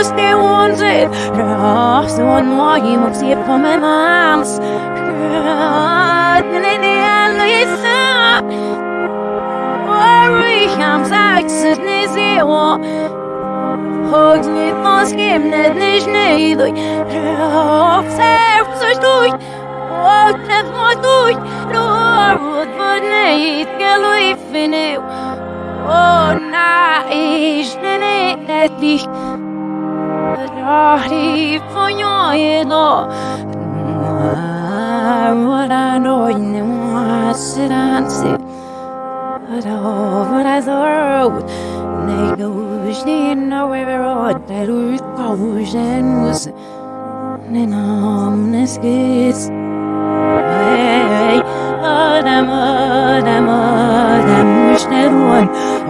fevus det onset Ras on moim och se på mig mans är det alla gissa Worry comes access nizio Hugs nit mos gimnet nish neidoi Röp serp så stoj Åknet mot doj Lorud för neit gelo i fineu Oh na Rari fonyo edo What I know in was it answer But over as a road Nei goes ni That earth goes and was Nen omnes gis Hey, Adam, Adam, Adam, was Vash the ganuzdi Vash the vash the ganuzdi Hey, Adam, Adam, Adam,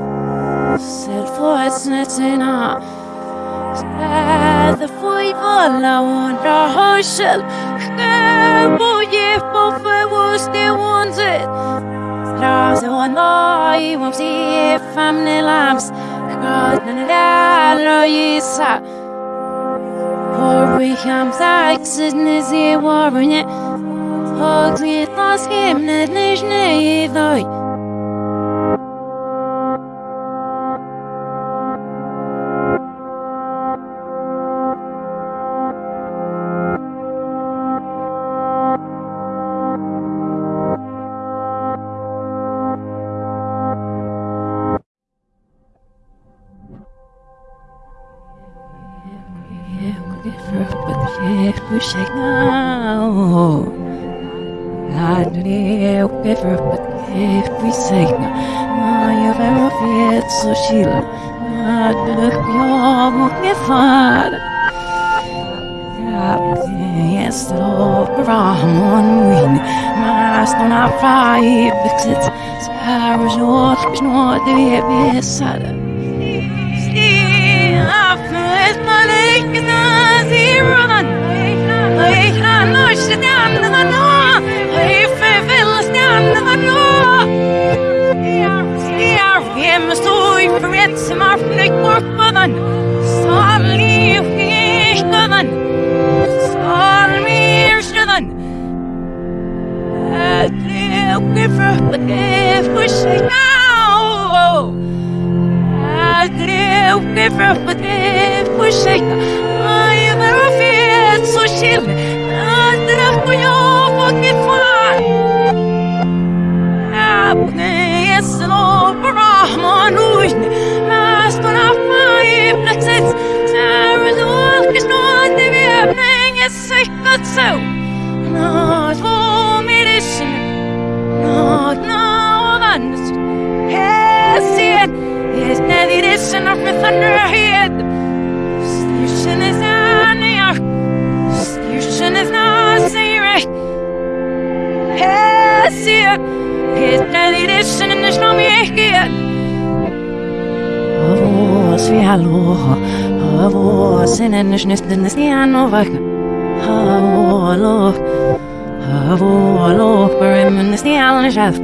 ser force netzena, the foi vola wonder hoshel, bo ye po fe was the ones it, Raze one eye, won't see if I'm the lamps, God, and the yisa. Porwy ham zaksydny zjewornie Ognie taskiem nedleżne i doj Havo, Sinenish Nistiano Vaka, Havo, Lo, Havo, Lo, Parim, and the Stian Chef.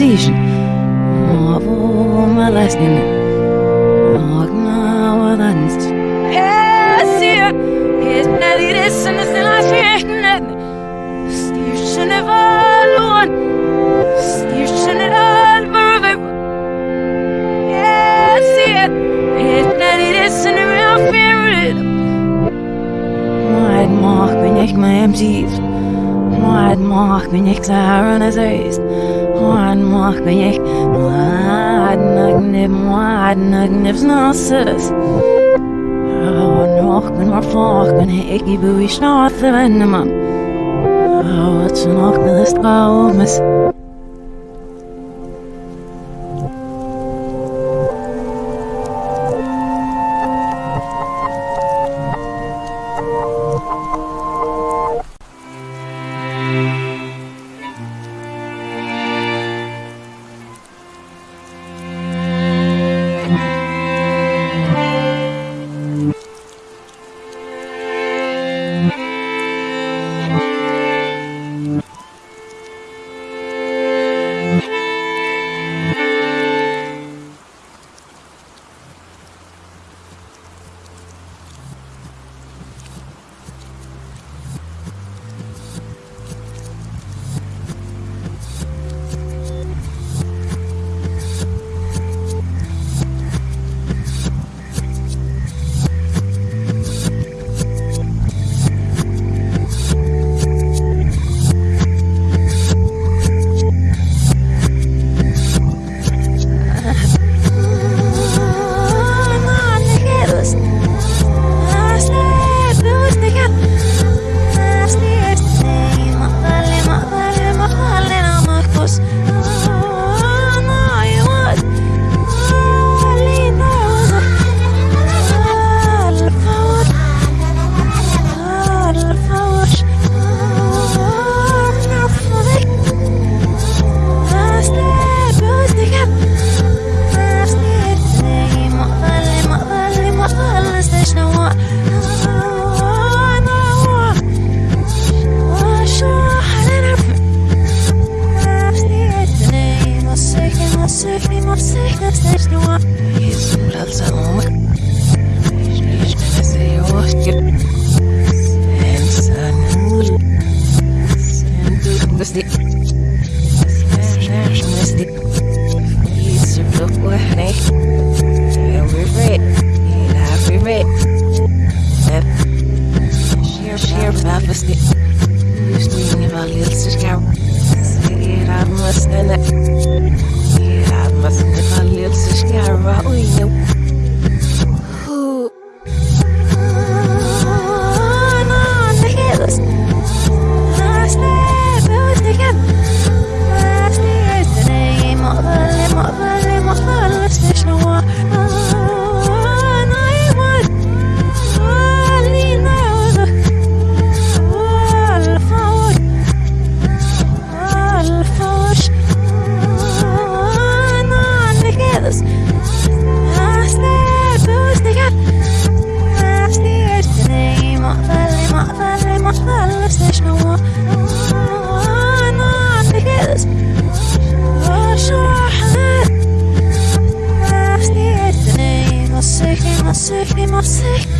De vi men set position molesting Magna wadans Esir His nelly this and and I fear Stirchen av allon Stirchen av allvar Esir His nelly this and I fear Maid mag ik mij hem ziet Maid mag ben ik zaren as eist Mag ben ik Maid nagnib Maid nagnib snasses Nog ben maar vlog ben ik i bui snathe venne man Wat ze nog ben is traumes Save me, my sake.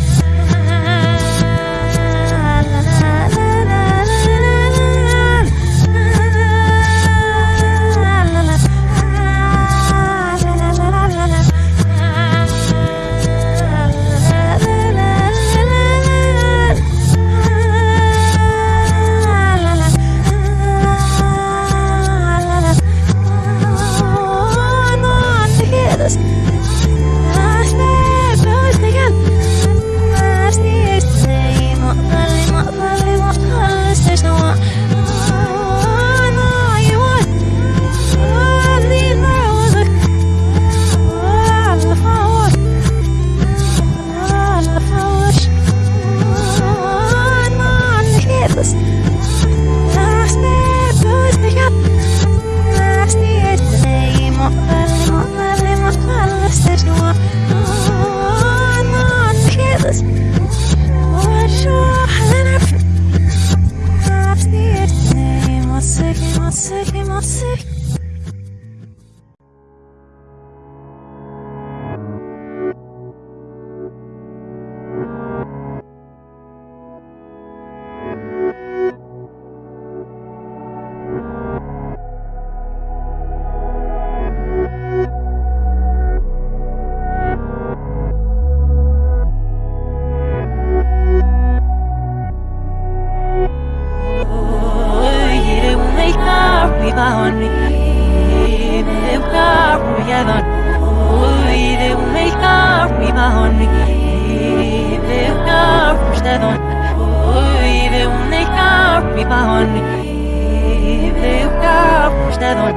Ka stadon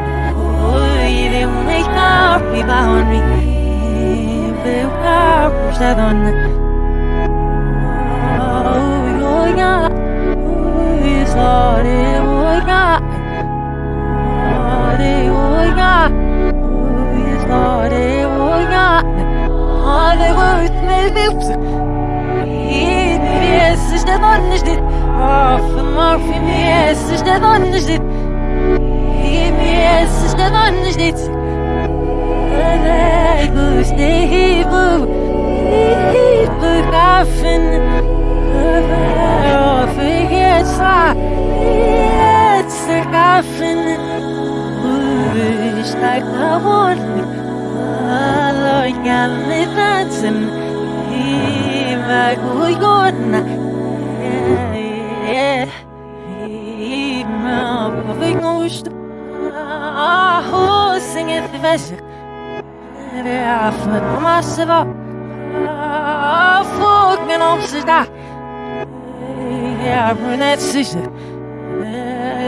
oi vi un ka vi bahon vi ka stadon oi ya oi sare oi ya oi oi ya oi sare oi ya dit Yes, işte donniş dit. Alay bu işte bu Bu kaffen Affı yetsa Yetsa kaffen Bu işte kavon Alo geldi dansın Ima kuyona Ima pavingust Aho singet väsik Det är för massiva Fågeln om sig där Jag brunnet sista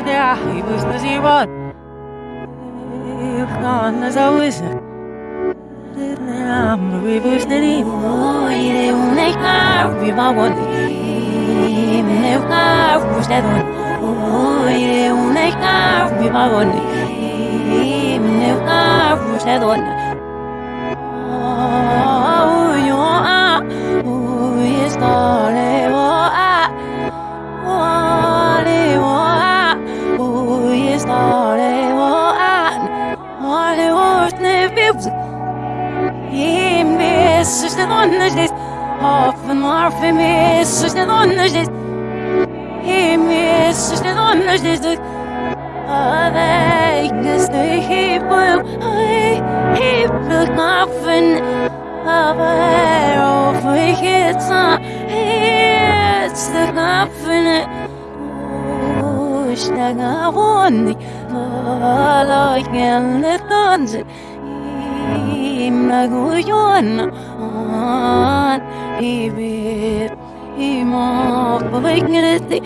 Det är i business i rad Jag kan as a wizard. I'm rivers that he Oi, de un eka Viva one Ne Pusta don Oi, de un eka Viva one Ne eka Pusta don Oh, yo ah yes, dale Oh, ah oh, ah yes, dale Oh, ah Oh, de oh, ne vips Messes det åndes Hafen var för messes det åndes Messes det åndes Aveikes det hippel Hippel knappen Aver och för hitsa Hits det knappen Ushtaga vonni Alla gällde dansen Imnaguyon on Ibit Imo Baviknity Horse with the rezik Media from Bastilon Pork none of the ven I hear from the net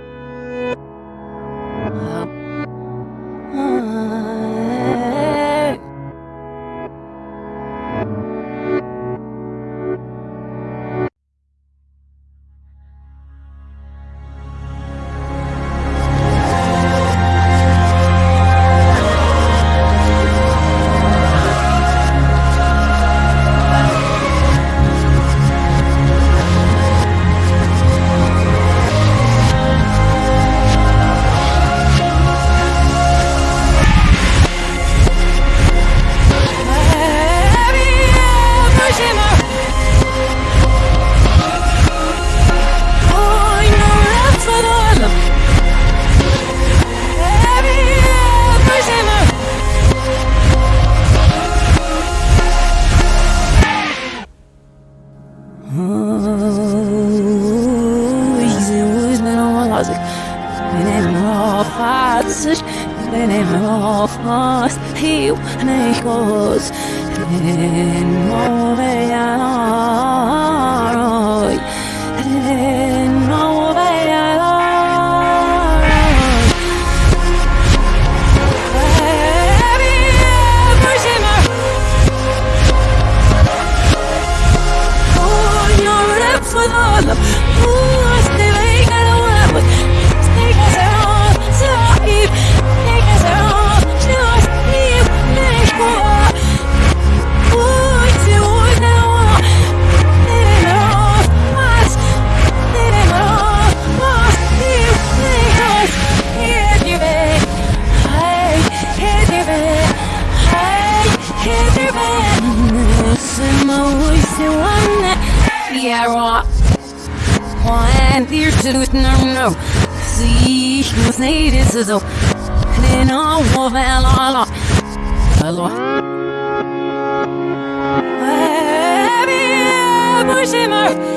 faz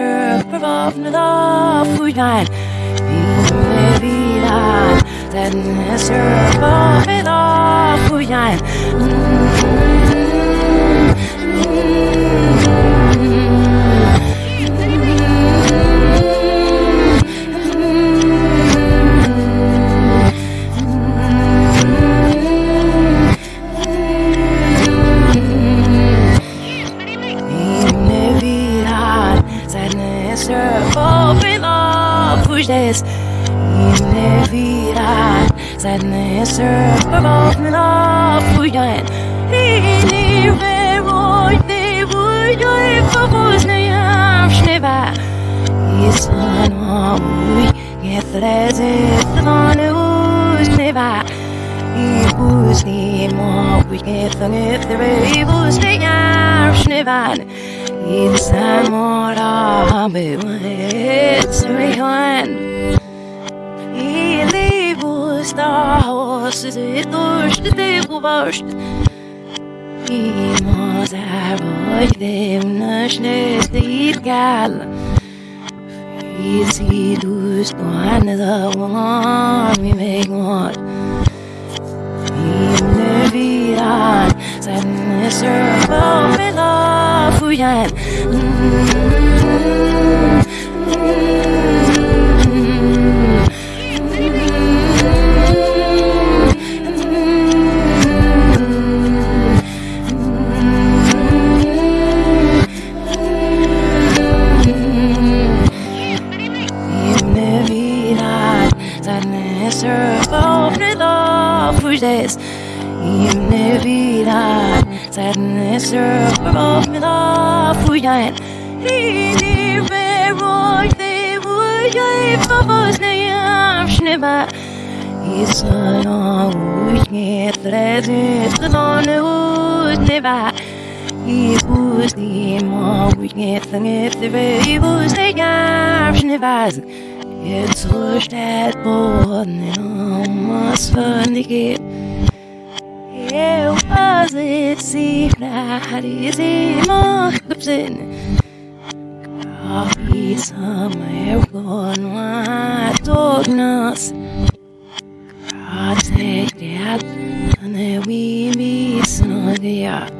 Tennisser förvapnad av fujan Inevitan Tennisser förvapnad av fujan Sadness Gethrezet Thanusneva Ibusnima Wikethangethre Ibusnayam shnevan Insan Bewitz Rehan Stahos Durst Durst Imaz elvagy, démnes néztét kell Fízidúsz, ez a valami még days. Innevirar Sadness of me la fujan Ini veroj de vujaj Favosnayam shneba Isana ujnje Tredit Tadone ujneba Ibus di ma ujnje Tangit Tve Ibus de yam shnebaz Jetzt so steht Boden in was verniget Eu fazer cifrar e marcapsen Coffee summer gone wide dognas Project that and then we be snug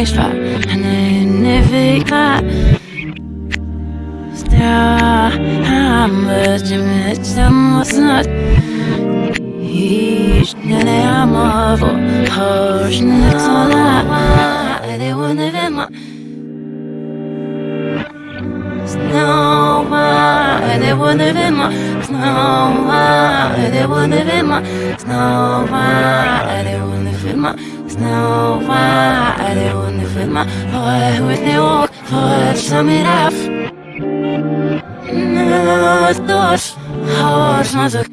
lämplighetsfall Han är nyfiken Stå Han börjar med samma snart Istället han över Hörs när talar Det var när vem Snow White, they wanna be my Snow White, they wanna be my Snow White, they wanna be my Snow White, they wanna be my Boy with the walk, boy, sum it up No, thoughts, horse, mother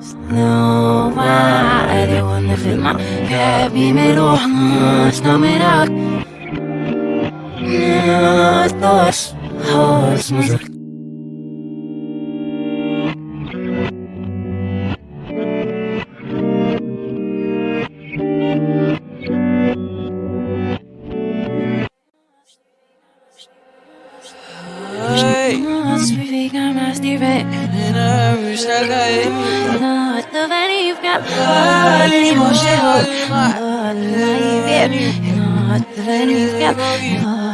Snow White, they wanna be my Happy middle, snow it No, thoughts horse music.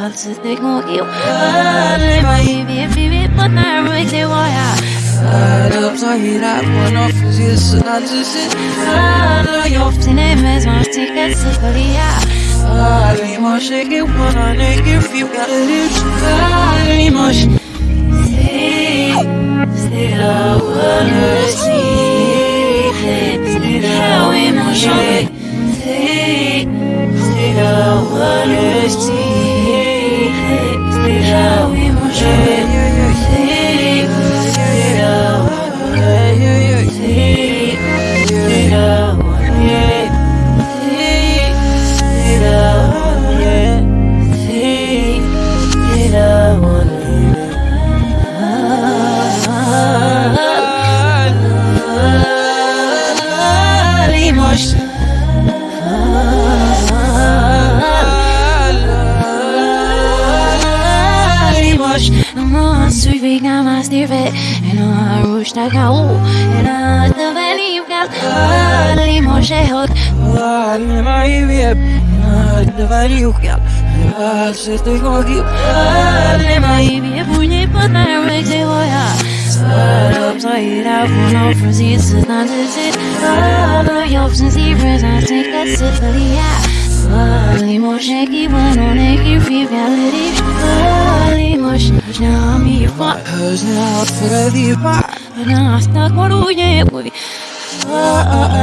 Allt går ju aldrig mig Vi vi vi på närmare till vad jag Up så hela på något för sig så att du ser Alla jobb till nej med som sticker så för jag Aldrig måste gå på någon egen fjol Aldrig måste Stilla wonder see Stilla C'est la voix le style, c'est la voix style, c'est la c'est la I rush like a woo And I the valley you got Ali Moshehot Ali Maivib And I the valley you got I sit the gogi Ali Maivib Bunyi patna rekse hoya Sarap sayra Funo frazis Not is it All jobs and zebras I take that for. The Ali Mosheki Wanoneki Free reality Ali Mosheki Nami Yufa Hözne Atfredi Ana Asta Koruye Bui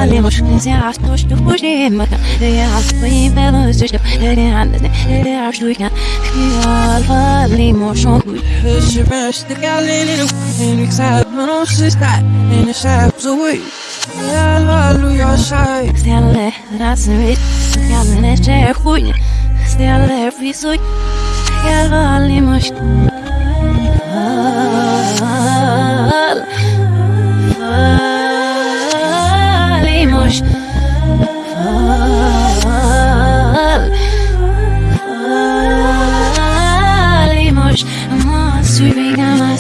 Ali Mosheki Zia Stosh to Pushi Maka They are Swing Bellows to They are They are Shtuika Kiyal Ali Mosheki Hözne Best The Galileo And except No Sister And the Saps away. Hallelujah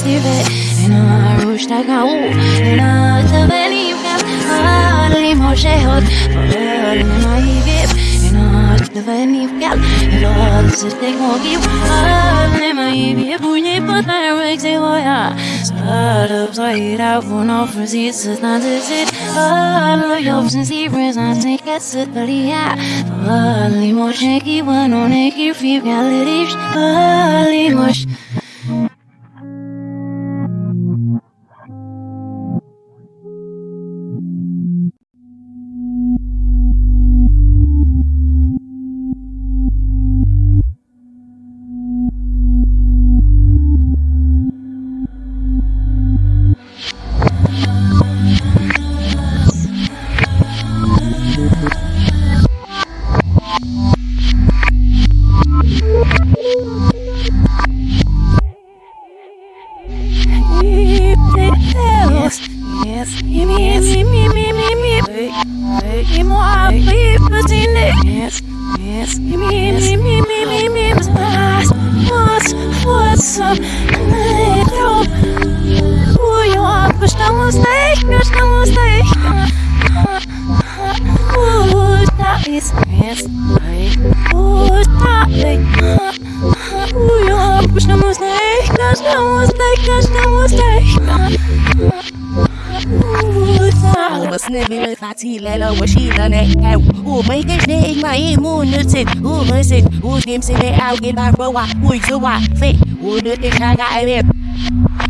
suivez comme un suivez. Et non, un rouge ta gaou. Et non, te venir Ah, les moches hot. Oh, les maïvip. Et non, te venir gal. Et non, c'était qu'on give. Ah, les maïvip. Bouillez pas ta avec ses voyages. Ça, de soyez là, vous n'en faisiez c'est un décès. Ah, le yop, c'est si présent, c'est que c'est pas lié. Moches. Fatila washila ne au. U mấy cái này mày mu nữ sinh u mới sinh u tìm sinh để ao cái bà bơ wa ui chú wa phê u nữ tình khai gãi bếp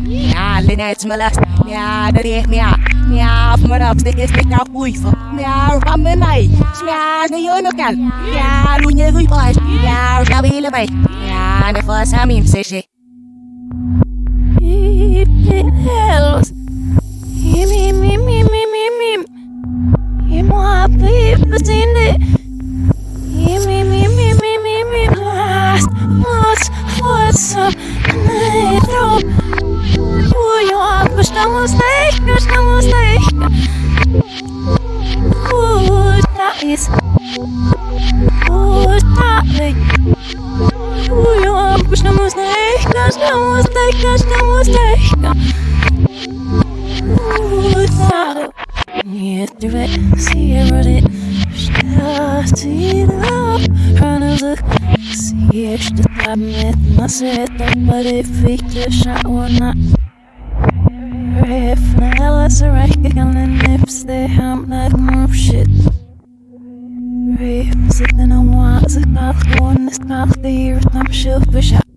nhà lên này mà là nhà đây đi nhà nhà mà đọc để cái cái nào ui phô nhà rắm bên này nhà nó nhớ nó cản nhà lu nhớ vui bời nhà ra bê là bầy nhà nó phơ sa mìm xê xê Hells. Him, what people seen it. Him, him, Diversity Hranızlık Geçti tahmin etmez ettim Bari fikri But If now it's a record and nips they ham like move shit. If sitting on what's it called One is not the I'm sure bir şah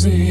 See.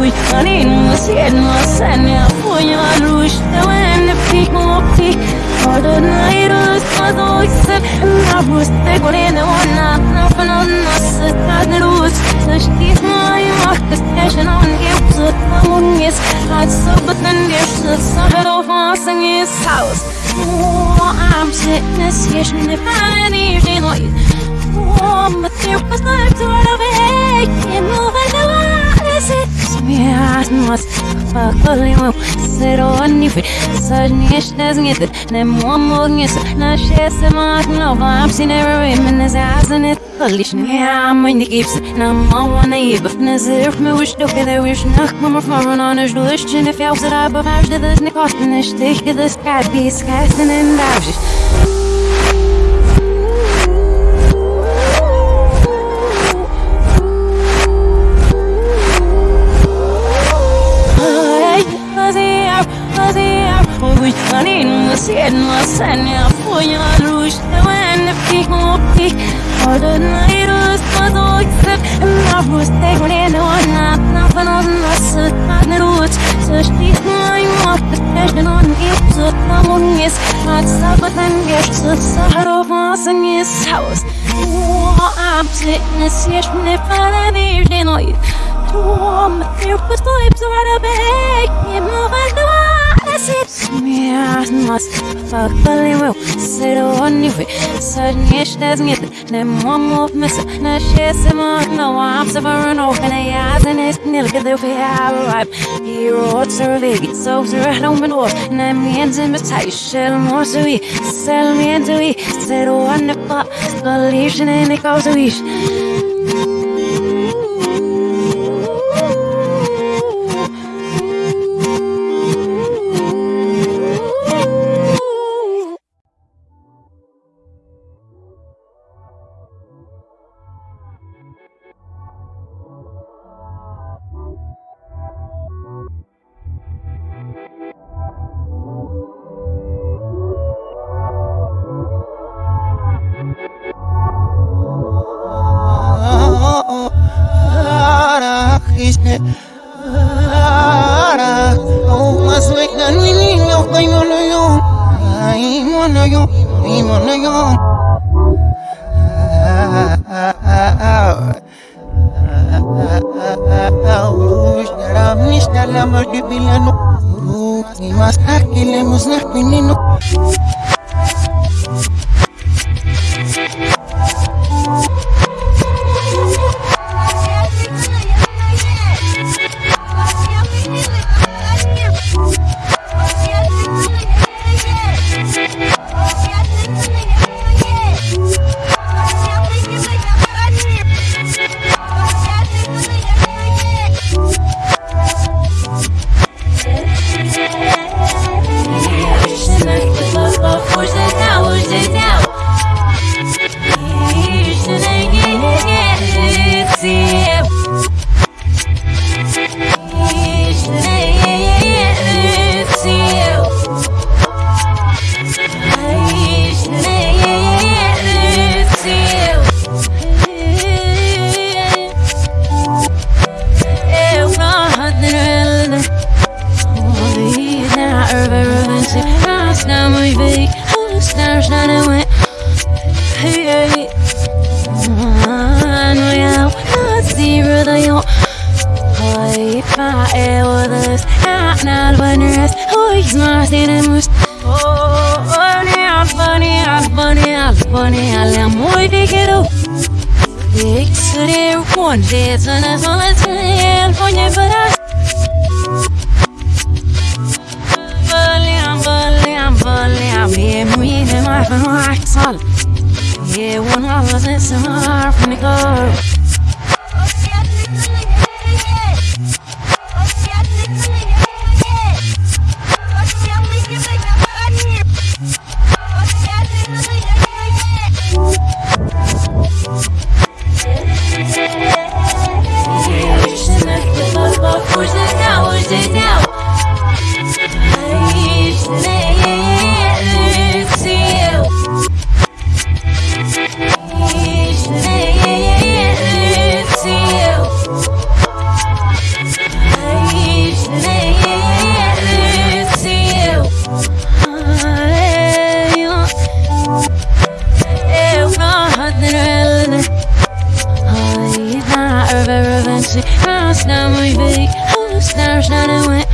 Úgytanulsz írni lenni a fonyarús De lenne pik, ma pik Hallod, na írulsz az úgy szép Na busz, te goléne onnan Na fanonna, szöttad, ne rúsz Szöstít, ma jövök, ez teljesen annébb Zöttem, unnész, hát szabad lennél Szötsz, a herofasz, egész house I'm sickness, és ne fájni, és én hogy Oh, but there was life to love, hey, can't move Miras noas Pakolimam Sirovani fit Sajnish nezgit Nemomognis Nashese magnova Apsinera Reminis Azinit Kalishni Amin Gips Namavana Yibaf Nazir Miwish Doke There wish Nach Mamar Faran on Ish Dulish Chin If Yaw Zara Bavash Didis Nikostin Ish Dich Didis Kat Bis Kasin Indavjish canin, sen, sen, ja, poja, rush, the when, fi, hopi, Orden, irus, padoixet, ma, rus, te, gwen, on, na, na, panon, na, sut, na, nerut, sush, ti, my, mot, the passion on, it, sut, na, mun, yes, not, sabat, and, yes, sut, saharo, vas, and, yes, house. I'm sitting, yes, me, para, virgin, oi, Tom, there was vibes right a bag, you move, and, Miasmas, fakpalimu, sironivi, sadnieštes git, ne momu misa, ne šesima, no apsavara, no kana yazanis, stars that I went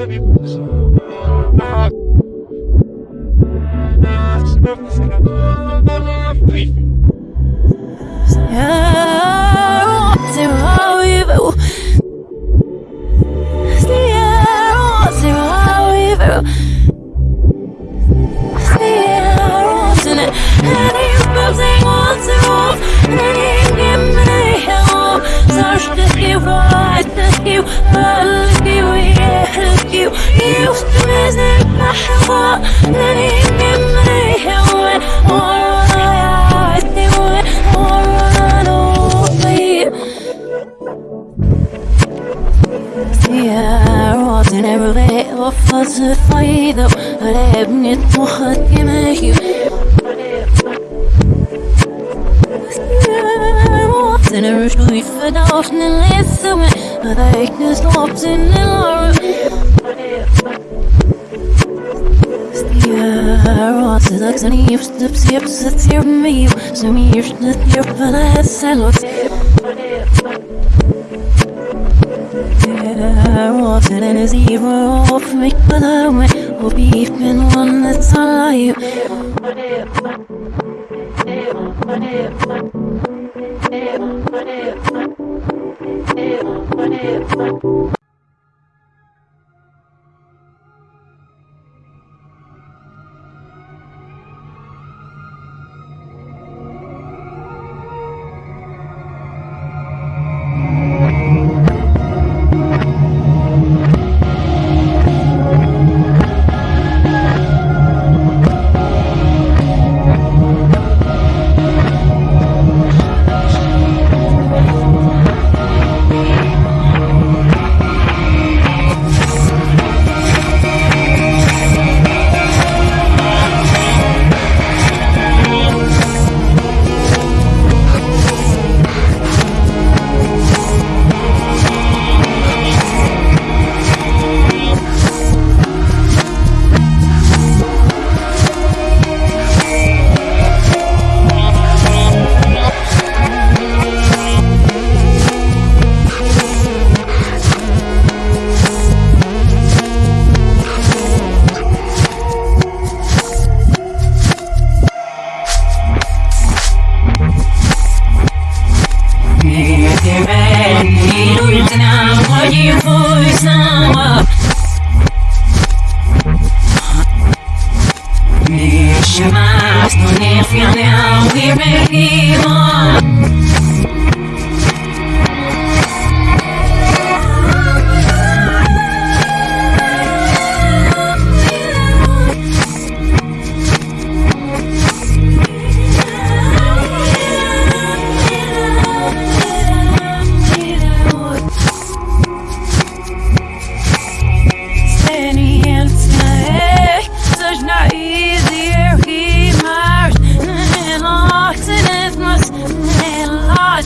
love you.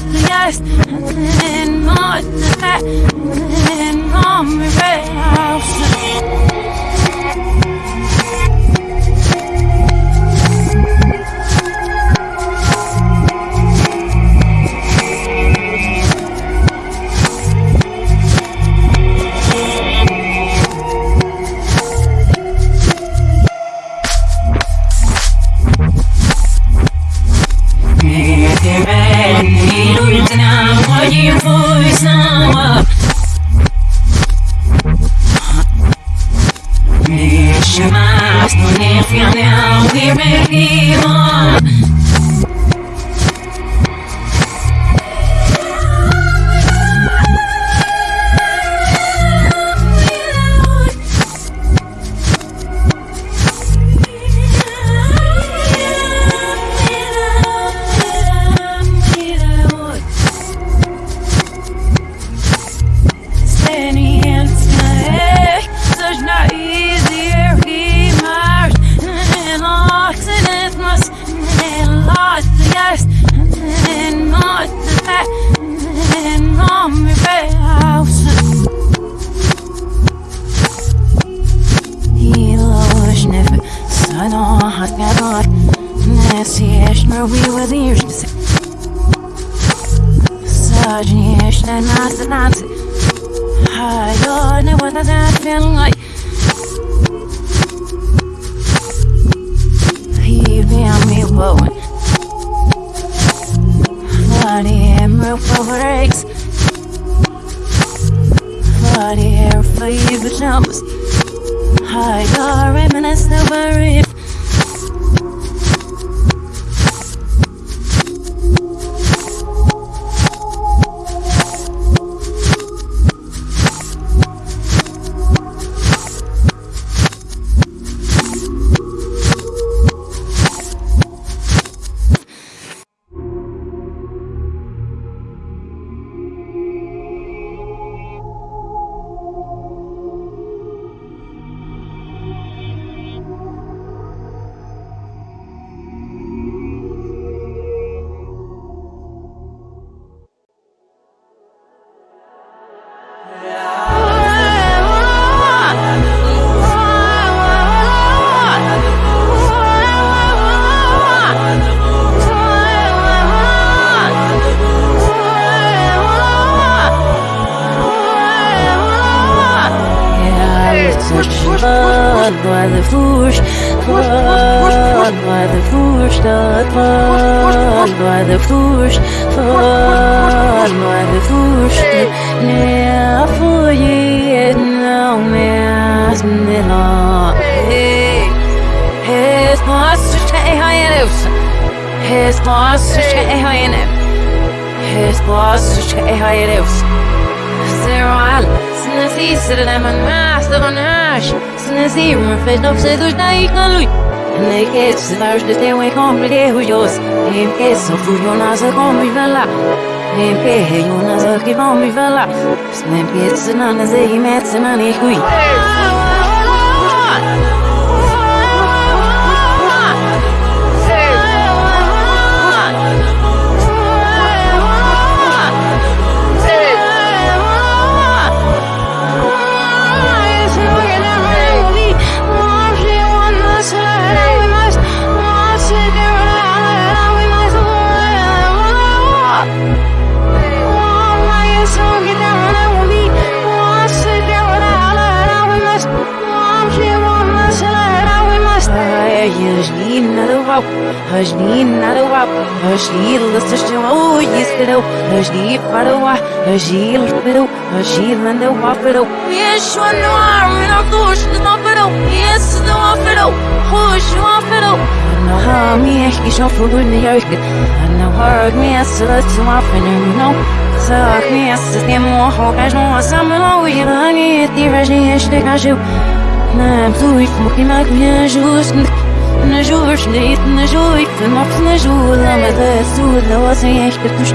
yes, and more than that, and more red. Real breaks. Funny hair for you over it Blood lui. Ne che se la de te we kom de hujos. Em che so fu yo na sa kom mi vela. Em che he yo na sa ki kom mi vela. Snem che se na na ze hi met se na ne hui. Hajni narawa, hajni lasashwa, oh Yes, one no arm, no push, no pero. Yes, no pero, push, no pero. No harm me, I shall follow the yoke. And no hurt me, as to let you off and you know. Suck me, as to get more hawk, as no summer long, we run it, the regime, I should have you. Nam tu ik mo ki ma ku ya just na jurs nit na joy fi ma na jur la ma da sur la wa se ich bi kush